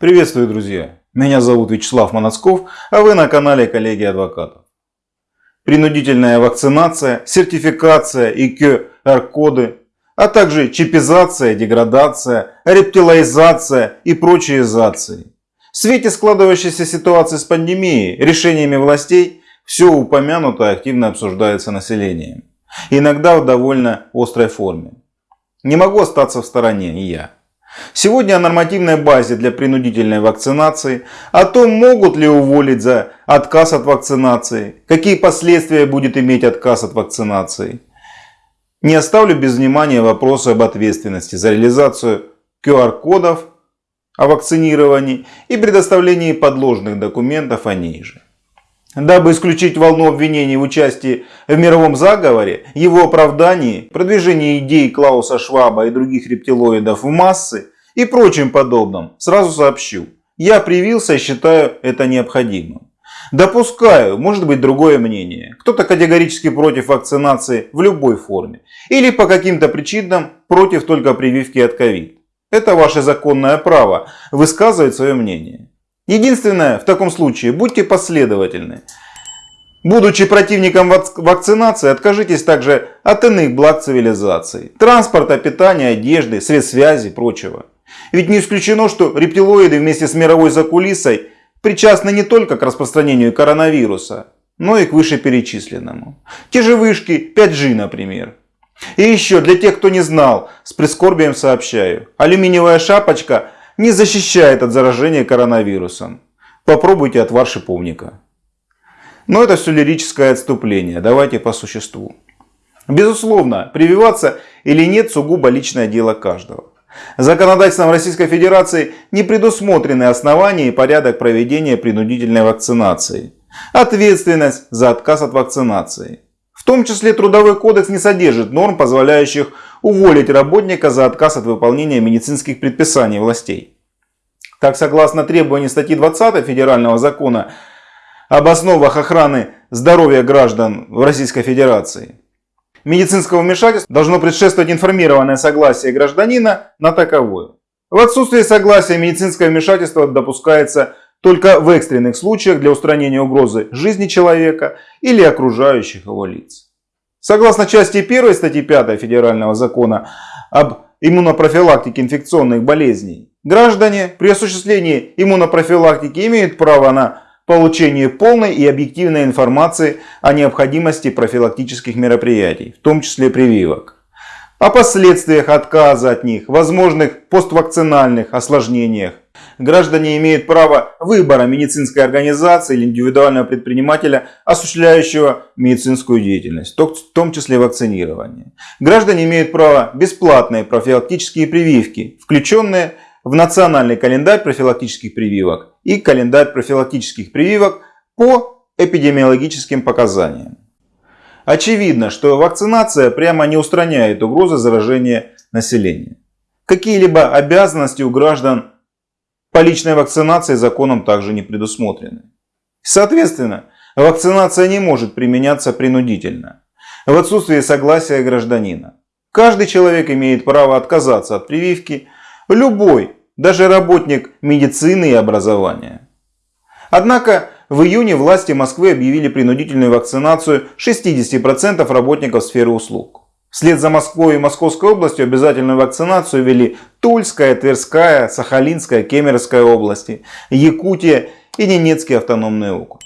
Приветствую, друзья! Меня зовут Вячеслав Моносков, а вы на канале коллеги адвокатов. Принудительная вакцинация, сертификация и QR-коды, а также чипизация, деградация, рептилоизация и прочие изации. В свете складывающейся ситуации с пандемией, решениями властей, все упомянутое активно обсуждается населением. Иногда в довольно острой форме. Не могу остаться в стороне и я. Сегодня о нормативной базе для принудительной вакцинации, о том, могут ли уволить за отказ от вакцинации, какие последствия будет иметь отказ от вакцинации. Не оставлю без внимания вопросы об ответственности за реализацию QR-кодов о вакцинировании и предоставлении подложных документов о ней же. Дабы исключить волну обвинений в участии в мировом заговоре, его оправдании, продвижении идей Клауса Шваба и других рептилоидов в массы и прочим подобным, сразу сообщу. Я привился и считаю это необходимым. Допускаю, может быть другое мнение. Кто-то категорически против вакцинации в любой форме. Или по каким-то причинам против только прививки от ковид. Это ваше законное право высказывать свое мнение. Единственное, в таком случае, будьте последовательны. Будучи противником вакцинации, откажитесь также от иных благ цивилизации. Транспорта, питания, одежды, средств связи и прочего. Ведь не исключено, что рептилоиды вместе с мировой закулисой причастны не только к распространению коронавируса, но и к вышеперечисленному. Те же вышки 5G, например. И еще, для тех, кто не знал, с прискорбием сообщаю. Алюминиевая шапочка не защищает от заражения коронавирусом. Попробуйте отвар шиповника. Но это все лирическое отступление. Давайте по существу. Безусловно, прививаться или нет сугубо личное дело каждого. Законодательством Российской Федерации не предусмотрены основания и порядок проведения принудительной вакцинации. Ответственность за отказ от вакцинации. В том числе Трудовой кодекс не содержит норм, позволяющих уволить работника за отказ от выполнения медицинских предписаний властей. Так, согласно требованиям статьи 20 Федерального закона об основах охраны здоровья граждан в Российской Федерации, медицинского вмешательства должно предшествовать информированное согласие гражданина на таковое. В отсутствие согласия медицинское вмешательство допускается только в экстренных случаях для устранения угрозы жизни человека или окружающих его лиц. Согласно части 1 статьи 5 Федерального закона об иммунопрофилактике инфекционных болезней, граждане при осуществлении иммунопрофилактики имеют право на получение полной и объективной информации о необходимости профилактических мероприятий, в том числе прививок, о последствиях отказа от них, возможных поствакцинальных осложнениях, граждане имеют право выбора медицинской организации или индивидуального предпринимателя, осуществляющего медицинскую деятельность, в том числе вакцинирование. Граждане имеют право бесплатные профилактические прививки, включенные в национальный календарь профилактических прививок и календарь профилактических прививок по эпидемиологическим показаниям. Очевидно, что вакцинация прямо не устраняет угрозы заражения населения. Какие-либо обязанности у граждан по личной вакцинации законом также не предусмотрены. Соответственно, вакцинация не может применяться принудительно, в отсутствии согласия гражданина. Каждый человек имеет право отказаться от прививки, любой, даже работник медицины и образования. Однако в июне власти Москвы объявили принудительную вакцинацию 60% работников сферы услуг. Вслед за Москвой и Московской областью обязательную вакцинацию ввели Тульская, Тверская, Сахалинская, Кемеровская области, Якутия и Ненецкий автономный округ.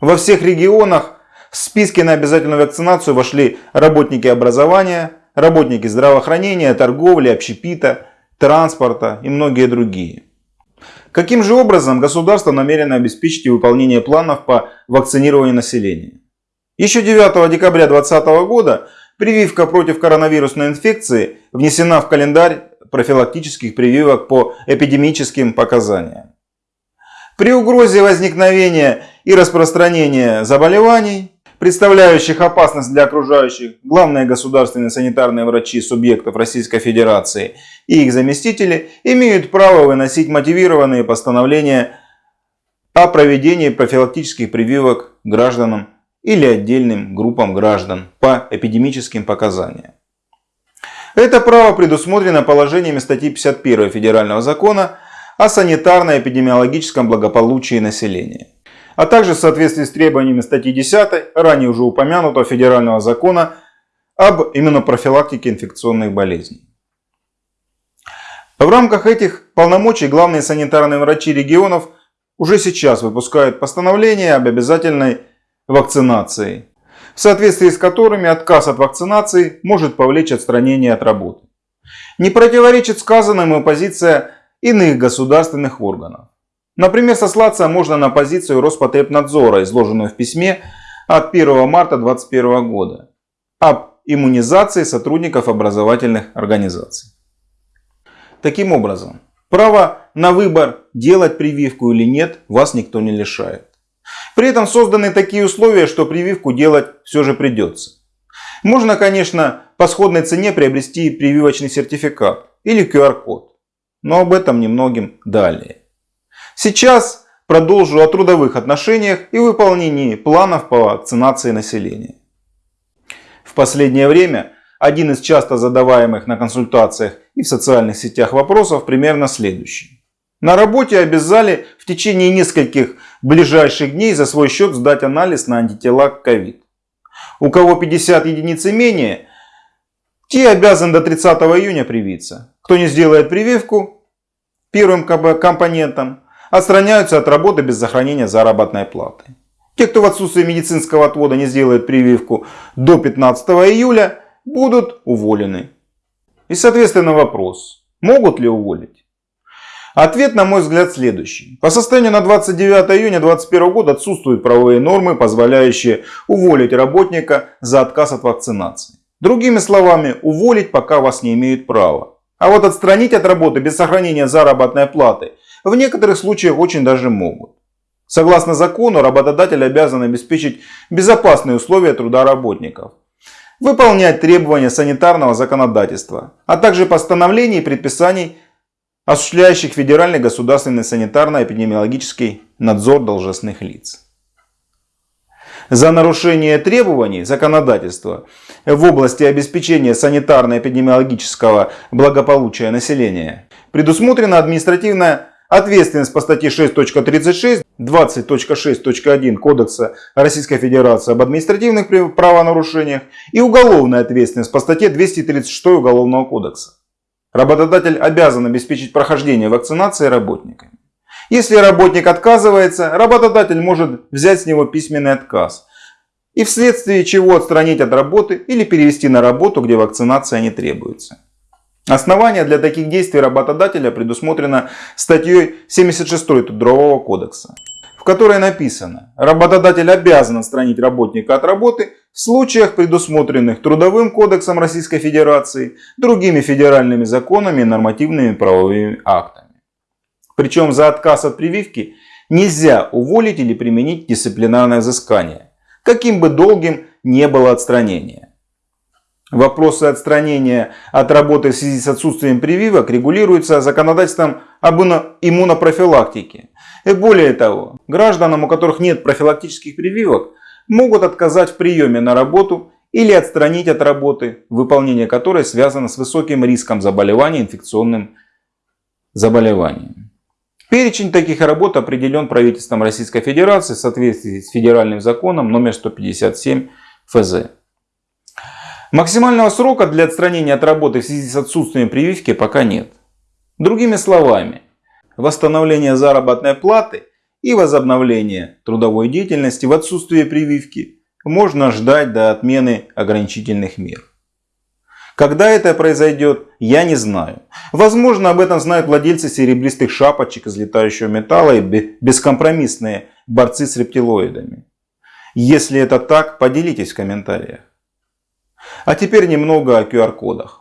Во всех регионах в списке на обязательную вакцинацию вошли работники образования, работники здравоохранения, торговли, общепита, транспорта и многие другие. Каким же образом государство намерено обеспечить выполнение планов по вакцинированию населения? Еще 9 декабря 2020 года Прививка против коронавирусной инфекции внесена в календарь профилактических прививок по эпидемическим показаниям. При угрозе возникновения и распространения заболеваний, представляющих опасность для окружающих, главные государственные санитарные врачи субъектов Российской Федерации и их заместители имеют право выносить мотивированные постановления о проведении профилактических прививок гражданам или отдельным группам граждан по эпидемическим показаниям. Это право предусмотрено положениями статьи 51 Федерального закона о санитарно-эпидемиологическом благополучии населения, а также в соответствии с требованиями статьи 10 ранее уже упомянутого федерального закона об иммунопрофилактике инфекционных болезней. В рамках этих полномочий главные санитарные врачи регионов уже сейчас выпускают постановления об обязательной вакцинации, в соответствии с которыми отказ от вакцинации может повлечь отстранение от работы. Не противоречит сказанному позиция иных государственных органов. Например, сослаться можно на позицию Роспотребнадзора, изложенную в письме от 1 марта 2021 года об иммунизации сотрудников образовательных организаций. Таким образом, право на выбор делать прививку или нет вас никто не лишает. При этом созданы такие условия, что прививку делать все же придется. Можно, конечно, по сходной цене приобрести прививочный сертификат или QR-код, но об этом немногим далее. Сейчас продолжу о трудовых отношениях и выполнении планов по вакцинации населения. В последнее время один из часто задаваемых на консультациях и в социальных сетях вопросов примерно следующий. На работе обязали в течение нескольких ближайших дней за свой счет сдать анализ на антитела к ковид. У кого 50 единиц и менее, те обязаны до 30 июня привиться. Кто не сделает прививку первым компонентом, отстраняются от работы без сохранения заработной платы. Те, кто в отсутствие медицинского отвода не сделает прививку до 15 июля, будут уволены. И соответственно вопрос, могут ли уволить? Ответ, на мой взгляд, следующий. По состоянию на 29 июня 2021 года отсутствуют правовые нормы, позволяющие уволить работника за отказ от вакцинации. Другими словами, уволить пока вас не имеют права. А вот отстранить от работы без сохранения заработной платы в некоторых случаях очень даже могут. Согласно закону, работодатель обязан обеспечить безопасные условия труда работников выполнять требования санитарного законодательства, а также постановлений и предписаний, осуществляющих федеральный государственный санитарно-эпидемиологический надзор должностных лиц. За нарушение требований законодательства в области обеспечения санитарно-эпидемиологического благополучия населения предусмотрена административная Ответственность по статье 6.36, 20.6.1 Кодекса Российской Федерации об административных правонарушениях и уголовная ответственность по статье 236 Уголовного кодекса. Работодатель обязан обеспечить прохождение вакцинации работниками. Если работник отказывается, работодатель может взять с него письменный отказ и вследствие чего отстранить от работы или перевести на работу, где вакцинация не требуется. Основание для таких действий работодателя предусмотрено статьей 76 Трудового кодекса, в которой написано, работодатель обязан отстранить работника от работы в случаях, предусмотренных Трудовым кодексом Российской Федерации, другими федеральными законами и нормативными правовыми актами. Причем за отказ от прививки нельзя уволить или применить дисциплинарное взыскание, каким бы долгим не было отстранение. Вопросы отстранения от работы в связи с отсутствием прививок регулируются законодательством об иммунопрофилактике. И более того, гражданам, у которых нет профилактических прививок, могут отказать в приеме на работу или отстранить от работы, выполнение которой связано с высоким риском заболевания инфекционным заболеванием. Перечень таких работ определен правительством Российской Федерации в соответствии с федеральным законом номер 157 ФЗ. Максимального срока для отстранения от работы в связи с отсутствием прививки пока нет. Другими словами, восстановление заработной платы и возобновление трудовой деятельности в отсутствие прививки можно ждать до отмены ограничительных мер. Когда это произойдет, я не знаю. Возможно, об этом знают владельцы серебристых шапочек из летающего металла и бескомпромиссные борцы с рептилоидами. Если это так, поделитесь в комментариях. А теперь немного о QR-кодах.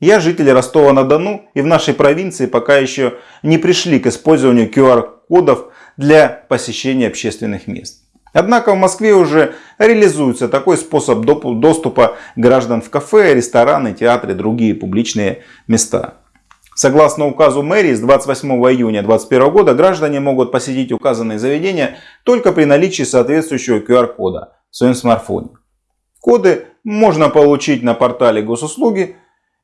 Я житель Ростова-на-Дону и в нашей провинции пока еще не пришли к использованию QR-кодов для посещения общественных мест. Однако в Москве уже реализуется такой способ доступа граждан в кафе, рестораны, театры и другие публичные места. Согласно указу мэрии с 28 июня 2021 года граждане могут посетить указанные заведения только при наличии соответствующего QR-кода в своем смартфоне. Коды можно получить на портале госуслуги.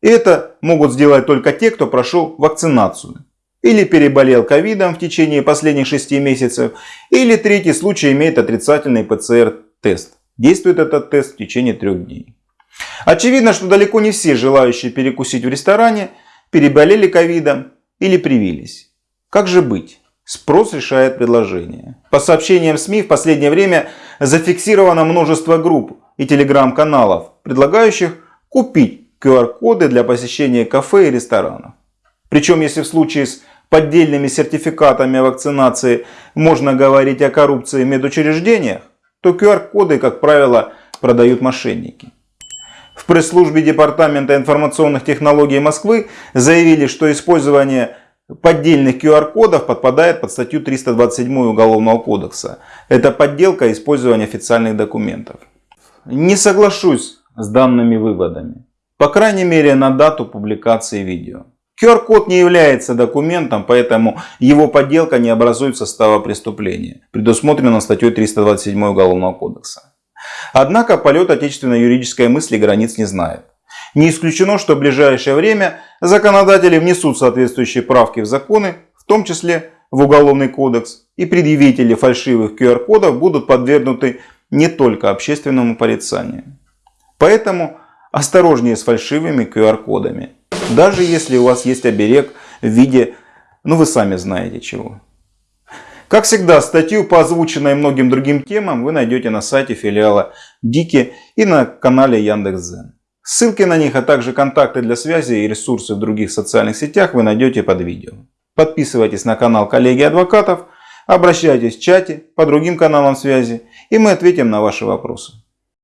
Это могут сделать только те, кто прошел вакцинацию или переболел ковидом в течение последних 6 месяцев, или третий случай имеет отрицательный ПЦР-тест. Действует этот тест в течение трех дней. Очевидно, что далеко не все желающие перекусить в ресторане переболели ковидом или привились. Как же быть? Спрос решает предложение. По сообщениям СМИ в последнее время зафиксировано множество групп и телеграм-каналов, предлагающих купить QR-коды для посещения кафе и ресторанов. Причем, если в случае с поддельными сертификатами вакцинации можно говорить о коррупции в медучреждениях, то QR-коды, как правило, продают мошенники. В пресс-службе Департамента информационных технологий Москвы заявили, что использование поддельных QR-кодов подпадает под статью 327 Уголовного кодекса. Это подделка и использование официальных документов. Не соглашусь с данными выводами. По крайней мере на дату публикации видео. QR-код не является документом, поэтому его подделка не образует состава преступления, предусмотренного статьей 327 Уголовного кодекса. Однако полет отечественной юридической мысли границ не знает. Не исключено, что в ближайшее время законодатели внесут соответствующие правки в законы, в том числе в Уголовный кодекс, и предъявители фальшивых QR-кодов будут подвергнуты не только общественному порицанию. Поэтому осторожнее с фальшивыми QR-кодами, даже если у вас есть оберег в виде, ну вы сами знаете чего. Как всегда, статью по озвученной многим другим темам вы найдете на сайте филиала Дики и на канале Яндекс.Зен. Ссылки на них, а также контакты для связи и ресурсы в других социальных сетях вы найдете под видео. Подписывайтесь на канал коллеги адвокатов, обращайтесь в чате по другим каналам связи и мы ответим на ваши вопросы.